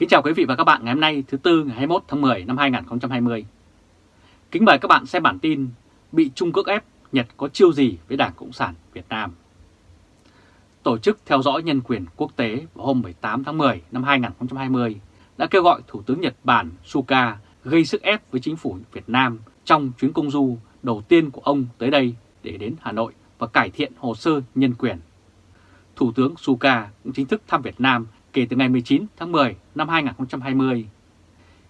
Kính chào quý vị và các bạn ngày hôm nay thứ Tư ngày 21 tháng 10 năm 2020. Kính mời các bạn xem bản tin Bị Trung Quốc ép, Nhật có chiêu gì với Đảng Cộng sản Việt Nam. Tổ chức theo dõi nhân quyền quốc tế vào hôm 18 tháng 10 năm 2020 đã kêu gọi Thủ tướng Nhật Bản Suga gây sức ép với chính phủ Việt Nam trong chuyến công du đầu tiên của ông tới đây để đến Hà Nội và cải thiện hồ sơ nhân quyền. Thủ tướng Suga cũng chính thức thăm Việt Nam kể từ ngày 19 tháng 10 năm 2020.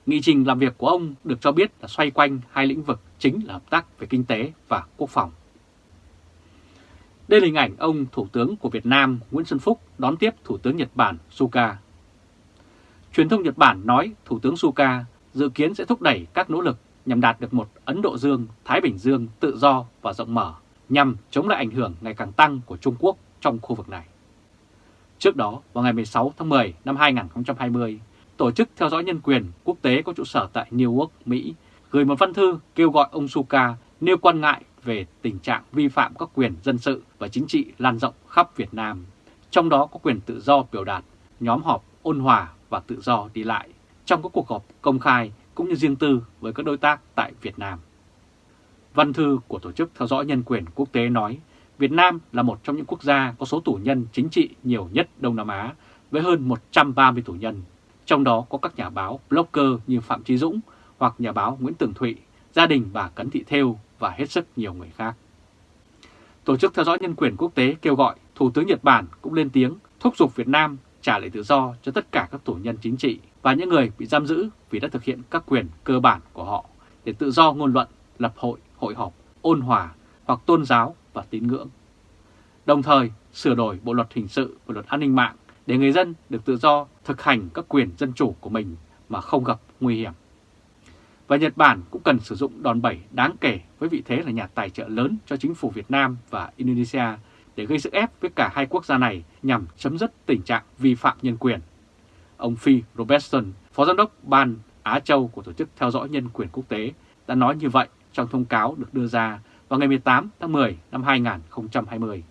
Nghị trình làm việc của ông được cho biết là xoay quanh hai lĩnh vực chính là hợp tác về kinh tế và quốc phòng. Đây là hình ảnh ông Thủ tướng của Việt Nam Nguyễn Xuân Phúc đón tiếp Thủ tướng Nhật Bản Suga. Truyền thông Nhật Bản nói Thủ tướng Suga dự kiến sẽ thúc đẩy các nỗ lực nhằm đạt được một Ấn Độ Dương-Thái Bình Dương tự do và rộng mở nhằm chống lại ảnh hưởng ngày càng tăng của Trung Quốc trong khu vực này. Trước đó, vào ngày 16 tháng 10 năm 2020, Tổ chức Theo dõi Nhân quyền Quốc tế có trụ sở tại New York, Mỹ, gửi một văn thư kêu gọi ông Suka nêu quan ngại về tình trạng vi phạm các quyền dân sự và chính trị lan rộng khắp Việt Nam, trong đó có quyền tự do biểu đạt, nhóm họp ôn hòa và tự do đi lại trong các cuộc họp công khai cũng như riêng tư với các đối tác tại Việt Nam. Văn thư của Tổ chức Theo dõi Nhân quyền Quốc tế nói Việt Nam là một trong những quốc gia có số tù nhân chính trị nhiều nhất Đông Nam Á với hơn 130 tù nhân, trong đó có các nhà báo, blogger như Phạm Trí Dũng hoặc nhà báo Nguyễn Tường Thụy, gia đình bà Cấn Thị Thêu và hết sức nhiều người khác. Tổ chức Theo dõi Nhân quyền Quốc tế kêu gọi Thủ tướng Nhật Bản cũng lên tiếng thúc giục Việt Nam trả lại tự do cho tất cả các tù nhân chính trị và những người bị giam giữ vì đã thực hiện các quyền cơ bản của họ để tự do ngôn luận, lập hội, hội họp, ôn hòa hoặc tôn giáo và tín ngưỡng. Đồng thời sửa đổi Bộ Luật Hình sự và Luật An ninh mạng để người dân được tự do thực hành các quyền dân chủ của mình mà không gặp nguy hiểm. Và Nhật Bản cũng cần sử dụng đòn bẩy đáng kể với vị thế là nhà tài trợ lớn cho chính phủ Việt Nam và Indonesia để gây sức ép với cả hai quốc gia này nhằm chấm dứt tình trạng vi phạm nhân quyền. Ông Phi Robertson, Phó Giám đốc Ban Á Châu của Tổ chức Theo dõi Nhân quyền Quốc tế đã nói như vậy trong thông cáo được đưa ra vào ngày 18 tháng 10 năm 2020.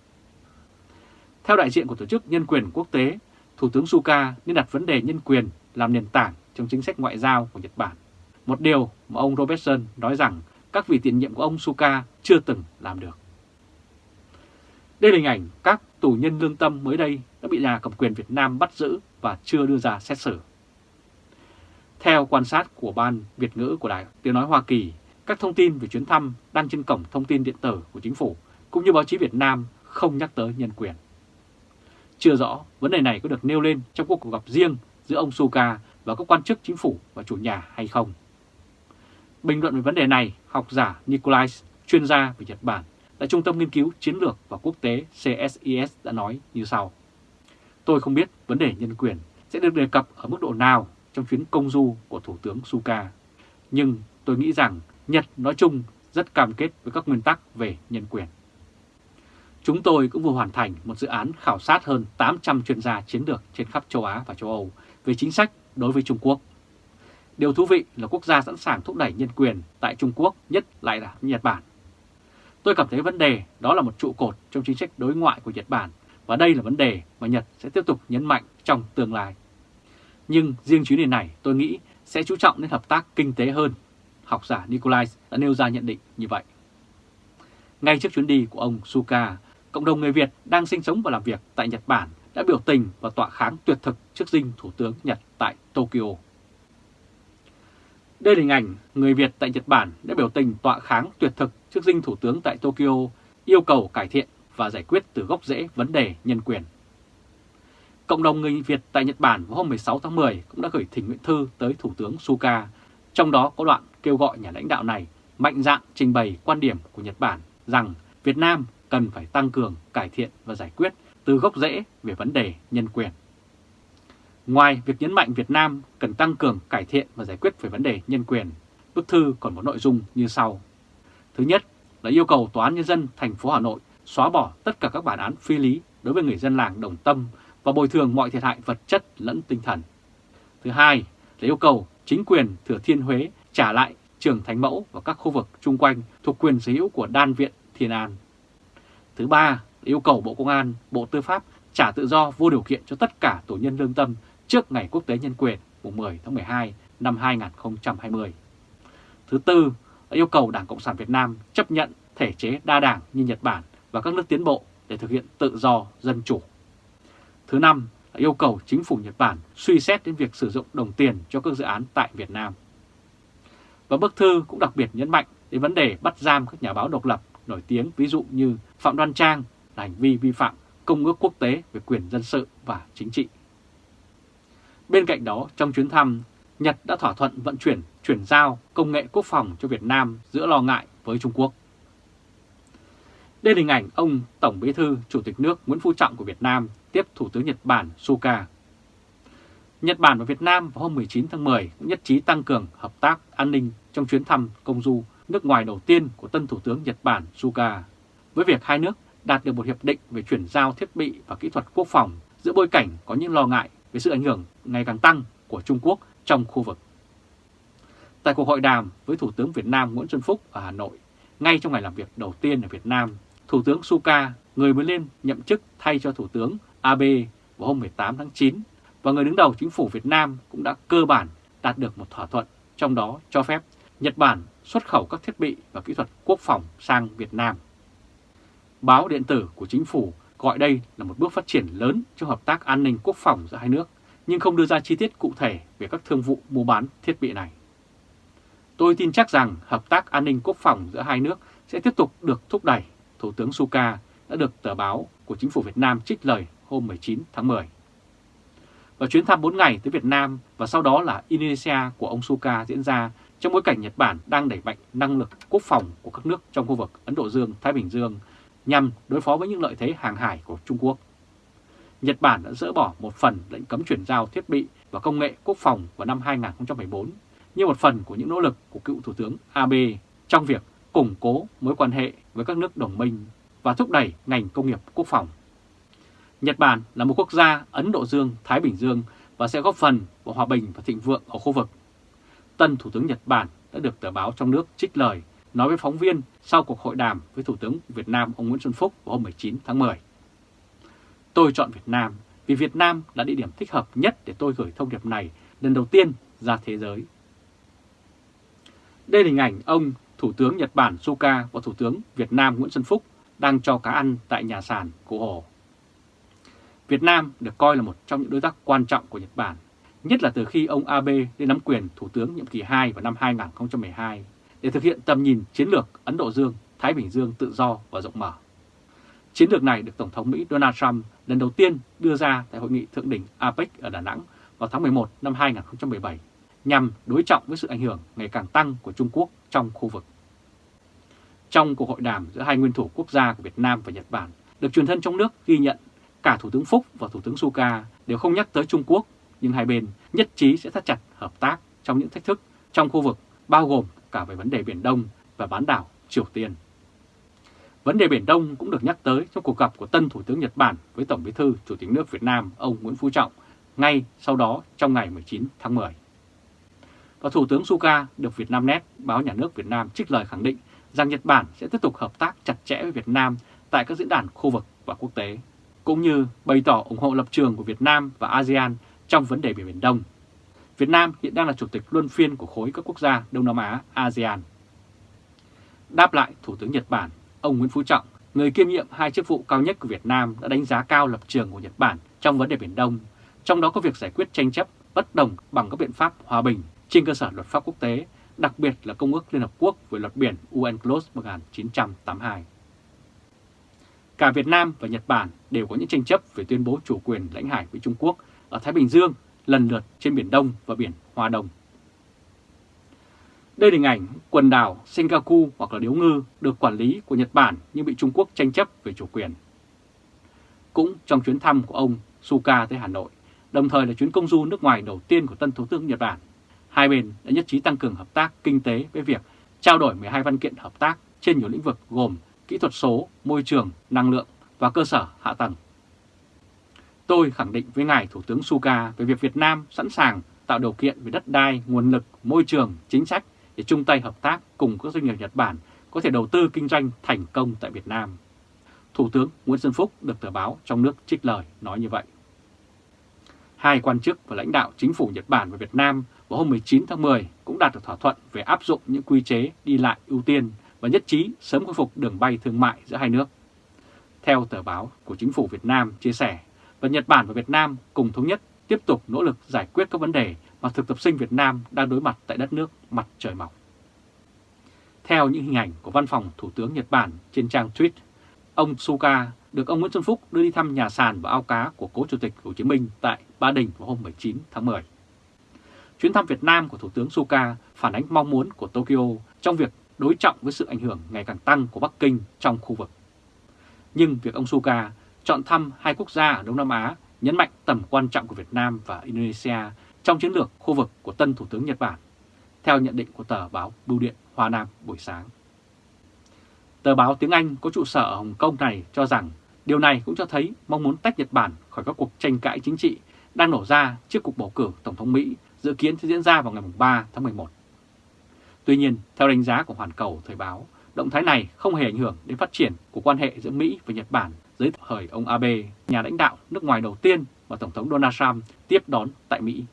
Theo đại diện của Tổ chức Nhân quyền Quốc tế, Thủ tướng Suga nên đặt vấn đề nhân quyền làm nền tảng trong chính sách ngoại giao của Nhật Bản. Một điều mà ông Robertson nói rằng các vị tiền nhiệm của ông Suga chưa từng làm được. Đây là hình ảnh các tù nhân lương tâm mới đây đã bị nhà cầm quyền Việt Nam bắt giữ và chưa đưa ra xét xử. Theo quan sát của Ban Việt ngữ của Đài Tiếng Nói Hoa Kỳ, các thông tin về chuyến thăm đăng trên cổng thông tin điện tử của chính phủ cũng như báo chí Việt Nam không nhắc tới nhân quyền. Chưa rõ vấn đề này có được nêu lên trong cuộc gặp riêng giữa ông Suga và các quan chức chính phủ và chủ nhà hay không. Bình luận về vấn đề này, học giả Nikolai, chuyên gia về Nhật Bản, tại Trung tâm Nghiên cứu Chiến lược và Quốc tế CSIS đã nói như sau. Tôi không biết vấn đề nhân quyền sẽ được đề cập ở mức độ nào trong chuyến công du của Thủ tướng Suga. Nhưng tôi nghĩ rằng Nhật nói chung rất cam kết với các nguyên tắc về nhân quyền. Chúng tôi cũng vừa hoàn thành một dự án khảo sát hơn 800 chuyên gia chiến lược trên khắp châu Á và châu Âu về chính sách đối với Trung Quốc. Điều thú vị là quốc gia sẵn sàng thúc đẩy nhân quyền tại Trung Quốc, nhất lại là Nhật Bản. Tôi cảm thấy vấn đề đó là một trụ cột trong chính sách đối ngoại của Nhật Bản và đây là vấn đề mà Nhật sẽ tiếp tục nhấn mạnh trong tương lai. Nhưng riêng chuyến đi này, tôi nghĩ sẽ chú trọng đến hợp tác kinh tế hơn. Học giả Nikolai đã nêu ra nhận định như vậy. Ngay trước chuyến đi của ông Suka, cộng đồng người Việt đang sinh sống và làm việc tại Nhật Bản đã biểu tình và tọa kháng tuyệt thực trước dinh Thủ tướng Nhật tại Tokyo. Đây là hình ảnh người Việt tại Nhật Bản đã biểu tình tọa kháng tuyệt thực trước dinh Thủ tướng tại Tokyo yêu cầu cải thiện và giải quyết từ gốc rễ vấn đề nhân quyền. Cộng đồng người Việt tại Nhật Bản vào hôm 16 tháng 10 cũng đã gửi thỉnh nguyện thư tới Thủ tướng Suga, trong đó có đoạn kêu gọi nhà lãnh đạo này mạnh dạn trình bày quan điểm của Nhật Bản rằng Việt Nam cần phải tăng cường, cải thiện và giải quyết từ gốc rễ về vấn đề nhân quyền. Ngoài việc nhấn mạnh Việt Nam cần tăng cường, cải thiện và giải quyết về vấn đề nhân quyền, bức thư còn có nội dung như sau. Thứ nhất là yêu cầu Tòa án Nhân dân thành phố Hà Nội xóa bỏ tất cả các bản án phi lý đối với người dân làng Đồng Tâm và bồi thường mọi thiệt hại vật chất lẫn tinh thần. Thứ hai là yêu cầu chính quyền Thừa Thiên Huế trả lại trường Thánh Mẫu và các khu vực chung quanh thuộc quyền sở hữu của Đan Viện Thiên An. Thứ ba yêu cầu Bộ Công an, Bộ Tư pháp trả tự do vô điều kiện cho tất cả tù nhân lương tâm trước ngày quốc tế nhân quyền mùng 10 tháng 12 năm 2020. Thứ tư yêu cầu Đảng Cộng sản Việt Nam chấp nhận thể chế đa đảng như Nhật Bản và các nước tiến bộ để thực hiện tự do, dân chủ. Thứ năm yêu cầu chính phủ Nhật Bản suy xét đến việc sử dụng đồng tiền cho các dự án tại Việt Nam. Và bức thư cũng đặc biệt nhấn mạnh đến vấn đề bắt giam các nhà báo độc lập nổi tiếng ví dụ như Phạm Đoan Trang là hành vi vi phạm Công ước quốc tế về quyền dân sự và chính trị. Bên cạnh đó, trong chuyến thăm, Nhật đã thỏa thuận vận chuyển, chuyển giao công nghệ quốc phòng cho Việt Nam giữa lo ngại với Trung Quốc. Đây là hình ảnh ông Tổng Bí thư Chủ tịch nước Nguyễn Phú Trọng của Việt Nam tiếp Thủ tướng Nhật Bản Suga. Nhật Bản và Việt Nam vào hôm 19 tháng 10 cũng nhất trí tăng cường hợp tác an ninh trong chuyến thăm công du nước ngoài đầu tiên của tân Thủ tướng Nhật Bản Suga, với việc hai nước đạt được một hiệp định về chuyển giao thiết bị và kỹ thuật quốc phòng giữa bối cảnh có những lo ngại về sự ảnh hưởng ngày càng tăng của Trung Quốc trong khu vực. Tại cuộc hội đàm với Thủ tướng Việt Nam Nguyễn Xuân Phúc ở Hà Nội, ngay trong ngày làm việc đầu tiên ở Việt Nam, Thủ tướng Suga, người mới lên nhậm chức thay cho Thủ tướng Abe vào hôm 18 tháng 9, và người đứng đầu chính phủ Việt Nam cũng đã cơ bản đạt được một thỏa thuận, trong đó cho phép Nhật Bản xuất khẩu các thiết bị và kỹ thuật quốc phòng sang Việt Nam. Báo điện tử của chính phủ gọi đây là một bước phát triển lớn trong hợp tác an ninh quốc phòng giữa hai nước, nhưng không đưa ra chi tiết cụ thể về các thương vụ mua bán thiết bị này. Tôi tin chắc rằng hợp tác an ninh quốc phòng giữa hai nước sẽ tiếp tục được thúc đẩy, Thủ tướng Suga đã được tờ báo của chính phủ Việt Nam trích lời hôm 19 tháng 10. Và chuyến thăm 4 ngày tới Việt Nam và sau đó là Indonesia của ông Suka diễn ra trong bối cảnh Nhật Bản đang đẩy mạnh năng lực quốc phòng của các nước trong khu vực Ấn Độ Dương-Thái Bình Dương nhằm đối phó với những lợi thế hàng hải của Trung Quốc. Nhật Bản đã dỡ bỏ một phần lệnh cấm chuyển giao thiết bị và công nghệ quốc phòng vào năm 2014 như một phần của những nỗ lực của cựu Thủ tướng Abe trong việc củng cố mối quan hệ với các nước đồng minh và thúc đẩy ngành công nghiệp quốc phòng. Nhật Bản là một quốc gia Ấn Độ Dương-Thái Bình Dương và sẽ góp phần vào hòa bình và thịnh vượng ở khu vực. Tân Thủ tướng Nhật Bản đã được tờ báo trong nước trích lời, nói với phóng viên sau cuộc hội đàm với Thủ tướng Việt Nam ông Nguyễn Xuân Phúc vào hôm 19 tháng 10. Tôi chọn Việt Nam vì Việt Nam là địa điểm thích hợp nhất để tôi gửi thông điệp này lần đầu tiên ra thế giới. Đây là hình ảnh ông Thủ tướng Nhật Bản Suga và Thủ tướng Việt Nam Nguyễn Xuân Phúc đang cho cá ăn tại nhà sàn của Hồ. Việt Nam được coi là một trong những đối tác quan trọng của Nhật Bản, nhất là từ khi ông Abe lên nắm quyền Thủ tướng nhiệm kỳ 2 vào năm 2012 để thực hiện tầm nhìn chiến lược Ấn Độ Dương, Thái Bình Dương tự do và rộng mở. Chiến lược này được Tổng thống Mỹ Donald Trump lần đầu tiên đưa ra tại hội nghị thượng đỉnh APEC ở Đà Nẵng vào tháng 11 năm 2017 nhằm đối trọng với sự ảnh hưởng ngày càng tăng của Trung Quốc trong khu vực. Trong cuộc hội đàm giữa hai nguyên thủ quốc gia của Việt Nam và Nhật Bản, được truyền thân trong nước ghi nhận cả Thủ tướng Phúc và Thủ tướng Suga đều không nhắc tới Trung Quốc, nhưng hai bên nhất trí sẽ thắt chặt hợp tác trong những thách thức trong khu vực bao gồm cả về vấn đề Biển Đông và bán đảo Triều Tiên. Vấn đề Biển Đông cũng được nhắc tới trong cuộc gặp của tân Thủ tướng Nhật Bản với Tổng bí thư Chủ tịch nước Việt Nam ông Nguyễn Phú Trọng ngay sau đó trong ngày 19 tháng 10. Và Thủ tướng Suga được việt nam net báo nhà nước Việt Nam trích lời khẳng định rằng Nhật Bản sẽ tiếp tục hợp tác chặt chẽ với Việt Nam tại các diễn đàn khu vực và quốc tế, cũng như bày tỏ ủng hộ lập trường của Việt Nam và ASEAN trong vấn đề Biển Đông Việt Nam hiện đang là chủ tịch luân phiên của khối các quốc gia Đông Nam Á ASEAN. Đáp lại Thủ tướng Nhật Bản, ông Nguyễn Phú Trọng, người kiêm nhiệm hai chức vụ cao nhất của Việt Nam đã đánh giá cao lập trường của Nhật Bản trong vấn đề Biển Đông, trong đó có việc giải quyết tranh chấp bất đồng bằng các biện pháp hòa bình trên cơ sở luật pháp quốc tế, đặc biệt là Công ước Liên Hợp Quốc về luật biển UNCLOS 1982. Cả Việt Nam và Nhật Bản đều có những tranh chấp về tuyên bố chủ quyền lãnh hải với Trung Quốc ở Thái Bình Dương lần lượt trên Biển Đông và Biển Hoa Đông. Đây là hình ảnh quần đảo Senkaku hoặc là Điếu Ngư được quản lý của Nhật Bản nhưng bị Trung Quốc tranh chấp về chủ quyền. Cũng trong chuyến thăm của ông Suga tới Hà Nội, đồng thời là chuyến công du nước ngoài đầu tiên của tân Thủ tướng Nhật Bản, hai bên đã nhất trí tăng cường hợp tác kinh tế với việc trao đổi 12 văn kiện hợp tác trên nhiều lĩnh vực gồm kỹ thuật số, môi trường, năng lượng và cơ sở hạ tầng. Tôi khẳng định với Ngài Thủ tướng Suga về việc Việt Nam sẵn sàng tạo điều kiện về đất đai, nguồn lực, môi trường, chính sách để chung tay hợp tác cùng các doanh nghiệp Nhật Bản có thể đầu tư kinh doanh thành công tại Việt Nam. Thủ tướng Nguyễn Xuân Phúc được tờ báo trong nước trích lời nói như vậy. Hai quan chức và lãnh đạo chính phủ Nhật Bản và Việt Nam vào hôm 19 tháng 10 cũng đạt được thỏa thuận về áp dụng những quy chế đi lại ưu tiên và nhất trí sớm khôi phục đường bay thương mại giữa hai nước. Theo tờ báo của chính phủ Việt Nam chia sẻ, và Nhật Bản và Việt Nam cùng thống nhất tiếp tục nỗ lực giải quyết các vấn đề mà thực tập sinh Việt Nam đang đối mặt tại đất nước mặt trời mọc. Theo những hình ảnh của văn phòng Thủ tướng Nhật Bản trên trang tweet, ông Suga được ông Nguyễn Xuân Phúc đưa đi thăm nhà sàn và ao cá của cố Chủ tịch Hồ Chí Minh tại Ba Đình vào hôm 19 tháng 10. Chuyến thăm Việt Nam của Thủ tướng Suga phản ánh mong muốn của Tokyo trong việc đối trọng với sự ảnh hưởng ngày càng tăng của Bắc Kinh trong khu vực. Nhưng việc ông Suga chọn thăm hai quốc gia ở Đông Nam Á nhấn mạnh tầm quan trọng của Việt Nam và Indonesia trong chiến lược khu vực của tân Thủ tướng Nhật Bản, theo nhận định của tờ báo Bưu điện Hoa Nam buổi sáng. Tờ báo tiếng Anh có trụ sở ở Hồng Kông này cho rằng điều này cũng cho thấy mong muốn tách Nhật Bản khỏi các cuộc tranh cãi chính trị đang nổ ra trước cuộc bầu cử Tổng thống Mỹ dự kiến sẽ diễn ra vào ngày 3 tháng 11. Tuy nhiên, theo đánh giá của Hoàn Cầu Thời báo, động thái này không hề ảnh hưởng đến phát triển của quan hệ giữa Mỹ và Nhật Bản dưới thời ông Abe, nhà lãnh đạo nước ngoài đầu tiên mà Tổng thống Donald Trump tiếp đón tại Mỹ.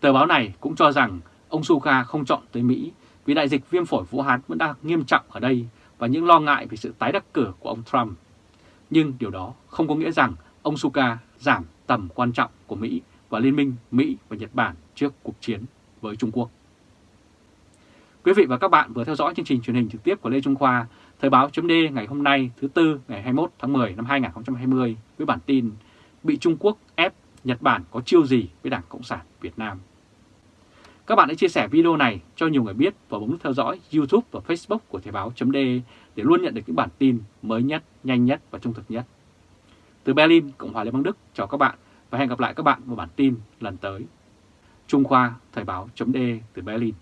Tờ báo này cũng cho rằng ông Suga không chọn tới Mỹ vì đại dịch viêm phổi Vũ Hán vẫn đang nghiêm trọng ở đây và những lo ngại về sự tái đắc cử của ông Trump. Nhưng điều đó không có nghĩa rằng ông Suga giảm tầm quan trọng của Mỹ và Liên minh Mỹ và Nhật Bản trước cuộc chiến với Trung Quốc. Quý vị và các bạn vừa theo dõi chương trình truyền hình trực tiếp của Lê Trung Khoa, Thời báo chấm ngày hôm nay thứ Tư ngày 21 tháng 10 năm 2020 với bản tin Bị Trung Quốc ép Nhật Bản có chiêu gì với Đảng Cộng sản Việt Nam. Các bạn hãy chia sẻ video này cho nhiều người biết và bấm nút theo dõi YouTube và Facebook của Thời báo chấm để luôn nhận được những bản tin mới nhất, nhanh nhất và trung thực nhất. Từ Berlin, Cộng hòa Liên bang Đức, chào các bạn và hẹn gặp lại các bạn vào bản tin lần tới. Trung Khoa Thời báo chấm từ Berlin.